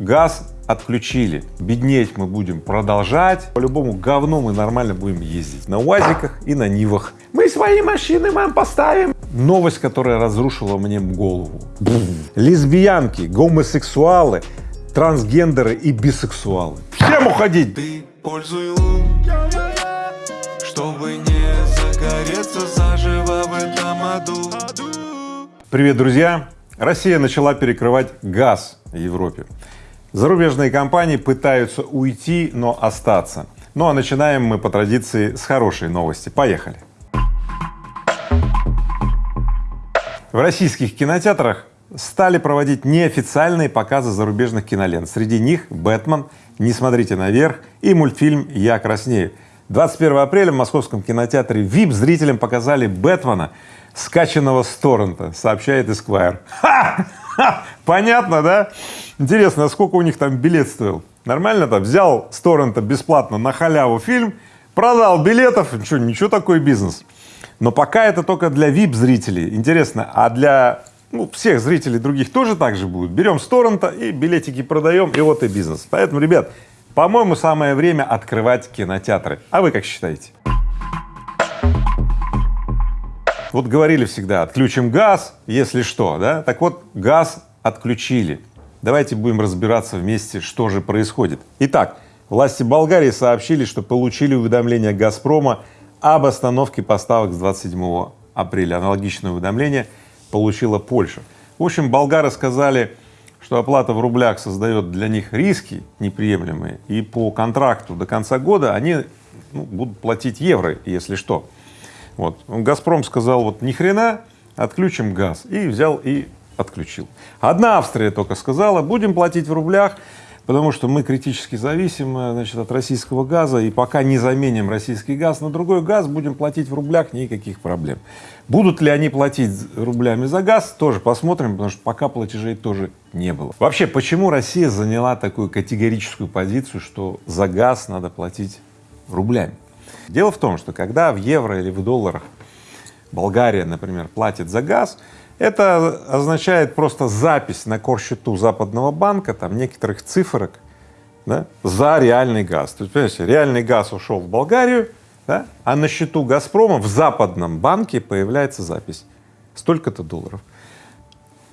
газ отключили, беднеть мы будем продолжать, по-любому говно мы нормально будем ездить на УАЗиках и на Нивах. Мы свои машины вам поставим. Новость, которая разрушила мне голову. Лесбиянки, гомосексуалы, трансгендеры и бисексуалы. Всем уходить! Ты пользуй лун, чтобы не загореться заживо в этом аду. Привет, друзья! Россия начала перекрывать газ в Европе. Зарубежные компании пытаются уйти, но остаться. Ну а начинаем мы по традиции с хорошей новости. Поехали! В российских кинотеатрах стали проводить неофициальные показы зарубежных кинолент. Среди них «Бэтмен», «Не смотрите наверх» и мультфильм «Я краснею». 21 апреля в московском кинотеатре VIP зрителям показали «Бэтмена», скачанного с торрента, сообщает Esquire. Ха! Ха! Понятно, да? Интересно, а сколько у них там билет стоил? Нормально там взял с торрента бесплатно на халяву фильм, продал билетов, что, ничего такой бизнес. Но пока это только для VIP-зрителей. Интересно, а для ну, всех зрителей других тоже так же будет? Берем с торрента и билетики продаем, и вот и бизнес. Поэтому, ребят, по-моему, самое время открывать кинотеатры. А вы как считаете? Вот говорили всегда, отключим газ, если что, да? Так вот, газ отключили. Давайте будем разбираться вместе, что же происходит. Итак, власти Болгарии сообщили, что получили уведомление «Газпрома» об остановке поставок с 27 апреля. Аналогичное уведомление получила Польша. В общем, болгары сказали, что оплата в рублях создает для них риски неприемлемые, и по контракту до конца года они ну, будут платить евро, если что. Вот. Газпром сказал, вот ни хрена, отключим газ, и взял и отключил. Одна Австрия только сказала, будем платить в рублях, потому что мы критически зависим значит, от российского газа, и пока не заменим российский газ на другой газ, будем платить в рублях, никаких проблем. Будут ли они платить рублями за газ, тоже посмотрим, потому что пока платежей тоже не было. Вообще, почему Россия заняла такую категорическую позицию, что за газ надо платить рублями? Дело в том, что когда в евро или в долларах Болгария, например, платит за газ, это означает просто запись на корсчету западного банка там некоторых цифрок да, за реальный газ. То есть, понимаете, реальный газ ушел в Болгарию, да, а на счету Газпрома в западном банке появляется запись столько-то долларов.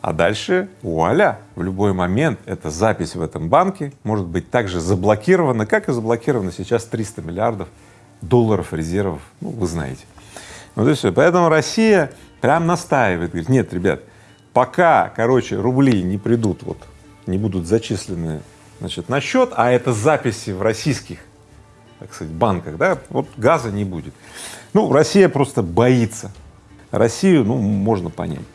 А дальше вуаля, в любой момент эта запись в этом банке может быть также заблокирована, как и заблокировано сейчас 300 миллиардов долларов резервов, ну, вы знаете. Вот и все. Поэтому Россия прям настаивает, говорит, нет, ребят, пока, короче, рубли не придут, вот, не будут зачислены, значит, на счет, а это записи в российских, так сказать, банках, да, вот газа не будет. Ну, Россия просто боится. Россию, ну, можно понять.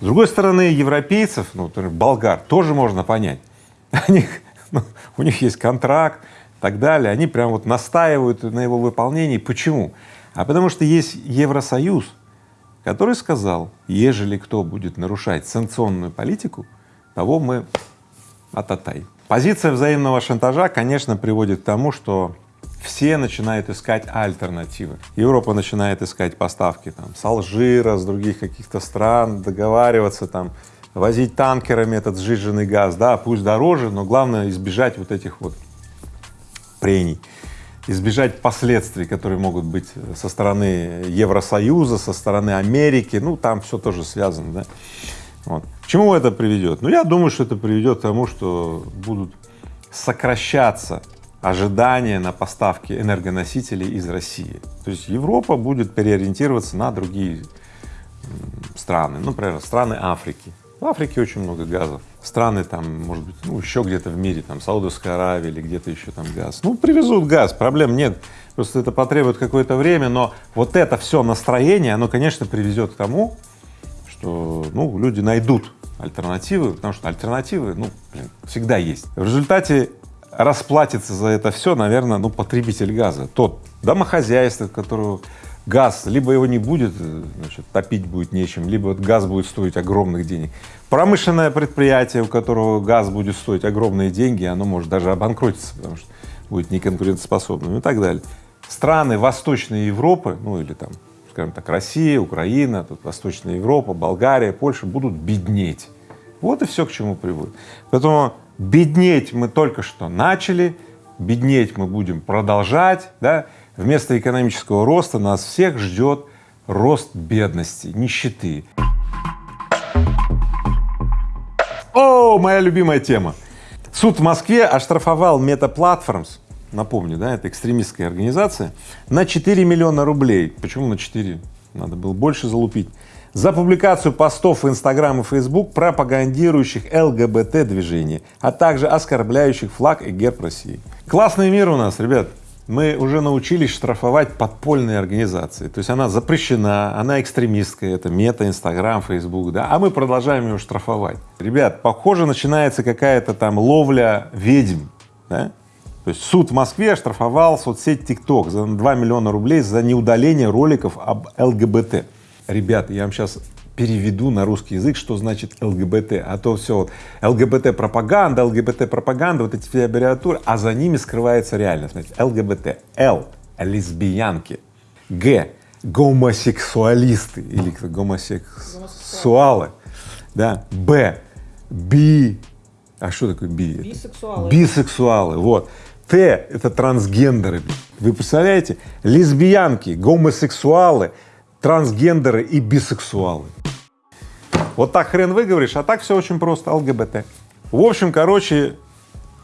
С другой стороны, европейцев, ну, например, болгар, тоже можно понять. Они, ну, у них есть контракт, так далее, они прям вот настаивают на его выполнении. Почему? А потому что есть Евросоюз, который сказал, ежели кто будет нарушать санкционную политику, того мы ататай. Позиция взаимного шантажа, конечно, приводит к тому, что все начинают искать альтернативы. Европа начинает искать поставки там с Алжира, с других каких-то стран, договариваться там, возить танкерами этот сжиженный газ, да, пусть дороже, но главное избежать вот этих вот прений, избежать последствий, которые могут быть со стороны Евросоюза, со стороны Америки, ну там все тоже связано, да. Вот. К чему это приведет? Ну, я думаю, что это приведет к тому, что будут сокращаться ожидания на поставки энергоносителей из России. То есть Европа будет переориентироваться на другие страны, ну, например, страны Африки. В Африке очень много газов. Страны там, может быть, ну, еще где-то в мире, там, Саудовская Аравия или где-то еще там газ. Ну, привезут газ, проблем нет. Просто это потребует какое-то время, но вот это все настроение, оно, конечно, приведет к тому, что, ну, люди найдут альтернативы, потому что альтернативы, ну, блин, всегда есть. В результате расплатится за это все, наверное, ну, потребитель газа, тот домохозяйство, которого газ, либо его не будет, э, значит, топить будет нечем, либо газ будет стоить огромных денег. Промышленное предприятие, у которого газ будет стоить огромные деньги, оно может даже обанкротиться, потому что будет неконкурентоспособным и так далее. Страны Восточной Европы, ну или там, скажем так, Россия, Украина, тут Восточная Европа, Болгария, Польша будут беднеть. Вот и все, к чему приводит. Поэтому Беднеть мы только что начали, беднеть мы будем продолжать, да? Вместо экономического роста нас всех ждет рост бедности, нищеты. О, моя любимая тема. Суд в Москве оштрафовал Meta Platforms, напомню, да, это экстремистская организация, на 4 миллиона рублей. Почему на 4? Надо было больше залупить. За публикацию постов в Инстаграм и Фейсбук, пропагандирующих ЛГБТ-движение, а также оскорбляющих флаг и герб России. Классный мир у нас, ребят мы уже научились штрафовать подпольные организации. То есть она запрещена, она экстремистская, это мета, инстаграм, фейсбук, да, а мы продолжаем ее штрафовать. Ребят, похоже, начинается какая-то там ловля ведьм, да? То есть суд в Москве оштрафовал соцсеть ТикТок за 2 миллиона рублей за неудаление роликов об ЛГБТ. Ребята, я вам сейчас переведу на русский язык, что значит ЛГБТ, а то все вот ЛГБТ пропаганда, ЛГБТ пропаганда, вот эти все аббревиатуры, а за ними скрывается реальность. Значит, ЛГБТ, Л — лесбиянки, Г — гомосексуалисты или гомосексуалы, да, Б — би, а что такое би? Бисексуалы. Бисексуалы, вот. Т — это трансгендеры. Вы представляете? Лесбиянки, гомосексуалы, трансгендеры и бисексуалы. Вот так хрен выговоришь, а так все очень просто, ЛГБТ. В общем, короче,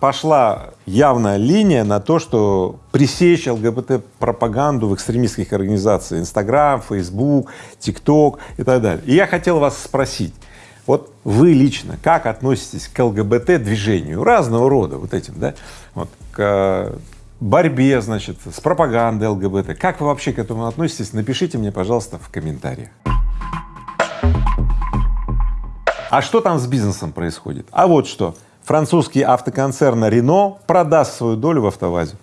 пошла явная линия на то, что пресечь ЛГБТ-пропаганду в экстремистских организациях Инстаграм, Фейсбук, ТикТок и так далее. И я хотел вас спросить, вот вы лично как относитесь к ЛГБТ-движению разного рода, вот этим, да, вот, к борьбе, значит, с пропагандой ЛГБТ. Как вы вообще к этому относитесь? Напишите мне, пожалуйста, в комментариях. А что там с бизнесом происходит? А вот что. Французский автоконцерн Renault продаст свою долю в АвтоВАЗе.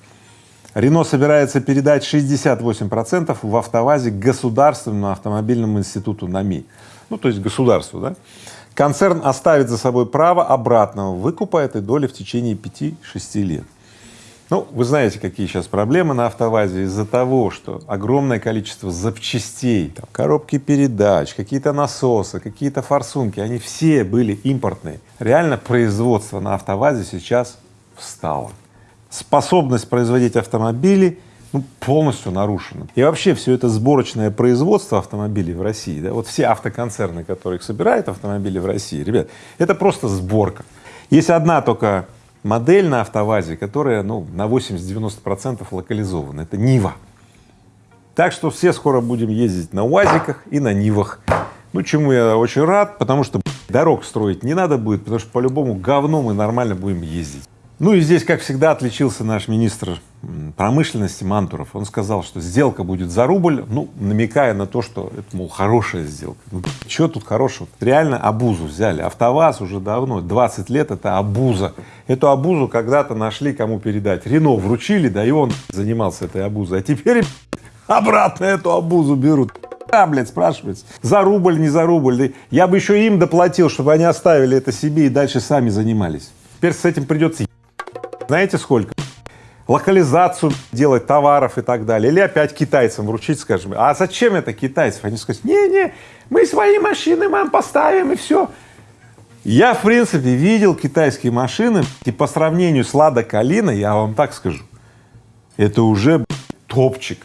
Renault собирается передать 68 процентов в АвтоВАЗе государственному автомобильному институту НАМИ. Ну, то есть государству, да. Концерн оставит за собой право обратного выкупа этой доли в течение 5-6 лет. Ну, вы знаете, какие сейчас проблемы на автовазе из-за того, что огромное количество запчастей, там, коробки передач, какие-то насосы, какие-то форсунки, они все были импортные. Реально производство на автовазе сейчас встало. Способность производить автомобили ну, полностью нарушена. И вообще все это сборочное производство автомобилей в России, да, вот все автоконцерны, которые собирают автомобили в России, ребят, это просто сборка. Есть одна только модель на автовазе, которая ну, на 80-90 процентов локализована, это Нива. Так что все скоро будем ездить на УАЗиках и на Нивах. Ну, чему я очень рад, потому что дорог строить не надо будет, потому что по-любому говно мы нормально будем ездить. Ну и здесь, как всегда, отличился наш министр промышленности Мантуров. Он сказал, что сделка будет за рубль, ну, намекая на то, что это, мол, хорошая сделка. Ну, что тут хорошего? Реально обузу взяли. АвтоВАЗ уже давно, 20 лет это обуза. Эту обузу когда-то нашли, кому передать. Рено вручили, да и он занимался этой обузой. А теперь обратно эту обузу берут. А, блядь, спрашивается, за рубль, не за рубль. Я бы еще им доплатил, чтобы они оставили это себе и дальше сами занимались. Теперь с этим придется знаете сколько? локализацию делать товаров и так далее, или опять китайцам вручить, скажем, а зачем это китайцев? Они скажут, не-не, мы свои машины вам поставим и все. Я, в принципе, видел китайские машины, и по сравнению с Лада Калина, я вам так скажу, это уже топчик,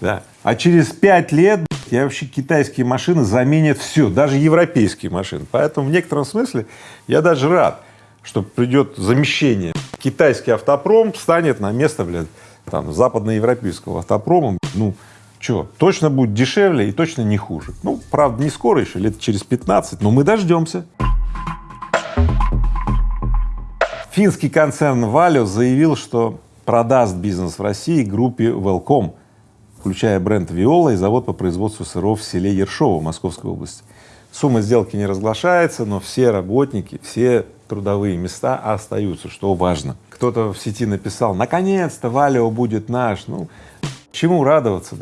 да. А через пять лет я вообще китайские машины заменят все, даже европейские машины. Поэтому в некотором смысле я даже рад, что придет замещение. Китайский автопром станет на место, блядь, там, западноевропейского автопрома, ну, что, точно будет дешевле и точно не хуже. Ну, правда, не скоро еще, лет через 15, но мы дождемся. Финский концерн Valio заявил, что продаст бизнес в России группе Welcome, включая бренд Виола и завод по производству сыров в селе Ершово Московской области. Сумма сделки не разглашается, но все работники, все трудовые места остаются, что важно. Кто-то в сети написал, наконец-то Валио будет наш, ну, чему радоваться?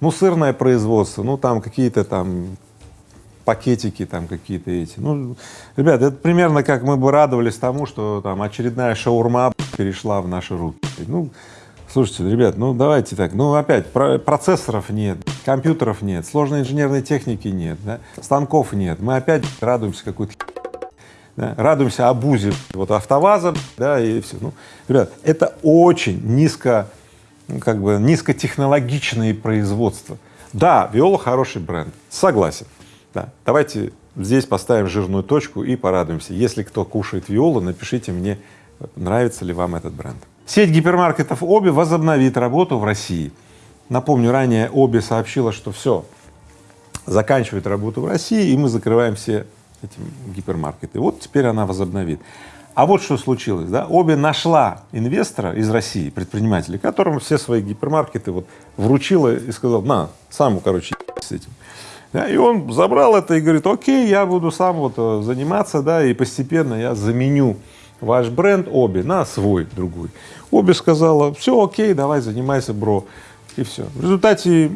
Ну, сырное производство, ну, там какие-то там пакетики там какие-то эти. Ну, ребят, это примерно как мы бы радовались тому, что там очередная шаурма перешла в наши руки. Ну, слушайте, ребят, ну давайте так, ну опять процессоров нет, компьютеров нет, сложной инженерной техники нет, да, станков нет, мы опять радуемся какой-то да, радуемся обузе вот автоваза, да, и все. Ну, ребят, это очень низко, ну, как бы низкотехнологичные производства. Да, Виола хороший бренд, согласен, да. Давайте здесь поставим жирную точку и порадуемся. Если кто кушает Виолу, напишите мне, нравится ли вам этот бренд. Сеть гипермаркетов Оби возобновит работу в России. Напомню, ранее Оби сообщила, что все, заканчивает работу в России, и мы закрываем все эти гипермаркеты. Вот теперь она возобновит. А вот что случилось, да, Оби нашла инвестора из России, предпринимателя, которому все свои гипермаркеты вот вручила и сказал, на, сам, короче, с этим. Да, и он забрал это и говорит, окей, я буду сам вот э, заниматься, да, и постепенно я заменю ваш бренд Оби на свой другой. Оби сказала, все, окей, давай занимайся, бро, и все. В результате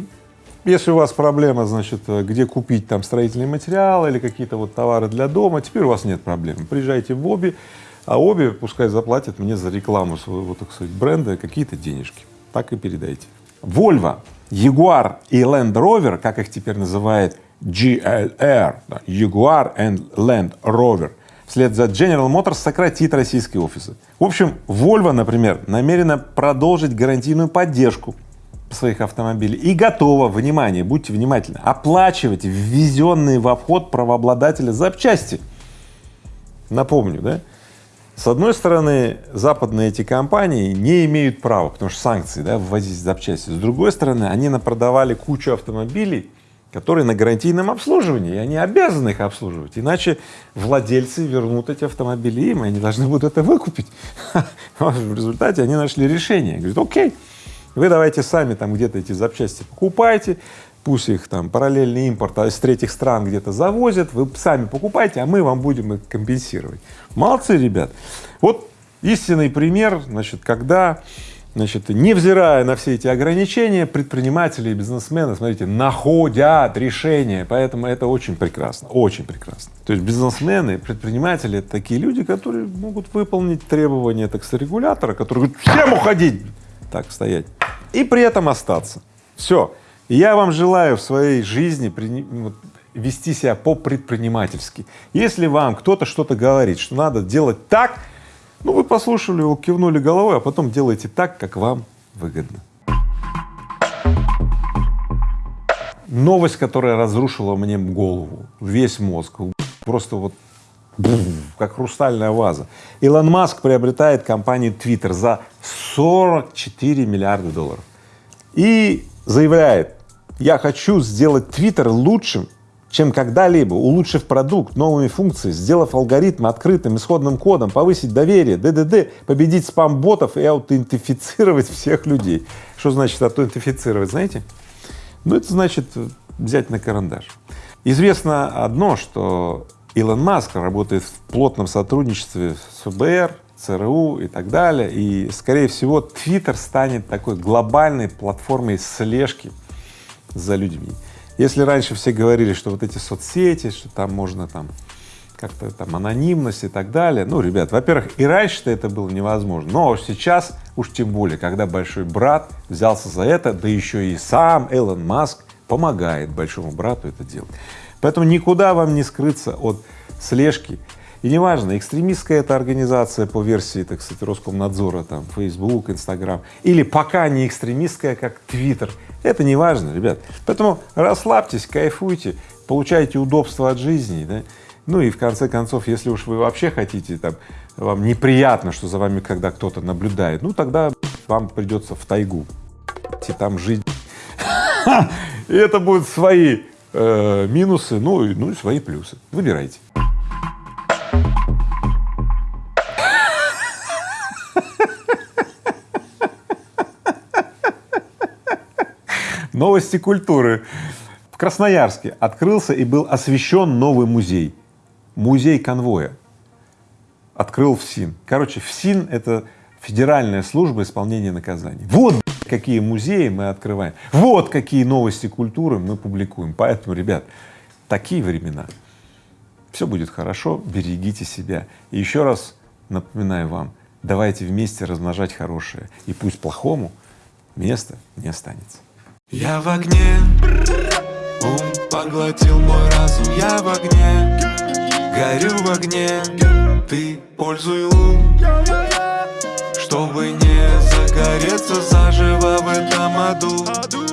если у вас проблема, значит, где купить там строительные материалы или какие-то вот товары для дома, теперь у вас нет проблем. Приезжайте в Оби, а Оби пускай заплатит мне за рекламу своего, так сказать, бренда какие-то денежки. Так и передайте. Volvo, Jaguar и Land Rover, как их теперь называют GLR, Jaguar and Land Rover, вслед за General Motors сократит российские офисы. В общем, Volvo, например, намерена продолжить гарантийную поддержку своих автомобилей и готова, внимание, будьте внимательны, оплачивать ввезенные в обход правообладателя запчасти. Напомню, да? С одной стороны, западные эти компании не имеют права, потому что санкции, да, ввозить запчасти. С другой стороны, они напродавали кучу автомобилей, которые на гарантийном обслуживании, и они обязаны их обслуживать, иначе владельцы вернут эти автомобили им, и они должны будут это выкупить. В результате они нашли решение, говорят, окей, вы давайте сами там где-то эти запчасти покупайте, пусть их там параллельный импорт а из третьих стран где-то завозят, вы сами покупайте, а мы вам будем их компенсировать. Молодцы, ребят. Вот истинный пример, значит, когда, значит, невзирая на все эти ограничения, предприниматели и бизнесмены, смотрите, находят решение, поэтому это очень прекрасно, очень прекрасно. То есть бизнесмены, предприниматели — это такие люди, которые могут выполнить требования, так сказать, регулятора, который говорит, всем уходить, так стоять, и при этом остаться. Все. Я вам желаю в своей жизни вот, вести себя по-предпринимательски. Если вам кто-то что-то говорит, что надо делать так, ну вы послушали его, кивнули головой, а потом делайте так, как вам выгодно. Новость, которая разрушила мне голову, весь мозг, просто вот как хрустальная ваза. Илон Маск приобретает компанию Twitter за 44 миллиарда долларов и заявляет, я хочу сделать Twitter лучшим, чем когда-либо, улучшив продукт новыми функциями, сделав алгоритм открытым исходным кодом, повысить доверие, ДДД, победить спам-ботов и аутентифицировать всех людей. Что значит аутентифицировать, знаете? Ну, это значит взять на карандаш. Известно одно, что Илон Маск работает в плотном сотрудничестве с ФБР, ЦРУ и так далее, и, скорее всего, Twitter станет такой глобальной платформой слежки за людьми. Если раньше все говорили, что вот эти соцсети, что там можно там как-то там анонимность и так далее, ну, ребят, во-первых, и раньше-то это было невозможно, но сейчас уж тем более, когда большой брат взялся за это, да еще и сам Элон Маск помогает большому брату это делать. Поэтому никуда вам не скрыться от слежки. И неважно, экстремистская это организация по версии, так сказать, Роскомнадзора, там, Facebook, Instagram, или пока не экстремистская, как Twitter, это не важно, ребят. Поэтому расслабьтесь, кайфуйте, получайте удобства от жизни, да? Ну и в конце концов, если уж вы вообще хотите, там, вам неприятно, что за вами когда кто-то наблюдает, ну тогда вам придется в тайгу, и там жить. И это будут свои э, минусы, ну, ну и свои плюсы. Выбирайте. Новости культуры. В Красноярске открылся и был освещен новый музей. Музей конвоя. Открыл ФСИН. Короче, ФСИН — это Федеральная служба исполнения наказаний. Вот какие музеи мы открываем, вот какие новости культуры мы публикуем. Поэтому, ребят, такие времена. Все будет хорошо, берегите себя. И еще раз напоминаю вам, давайте вместе размножать хорошее, и пусть плохому места не останется. Я в огне, ум поглотил мой разум. Я в огне, горю в огне. Ты пользуй ум, чтобы не загореться заживо в этом аду.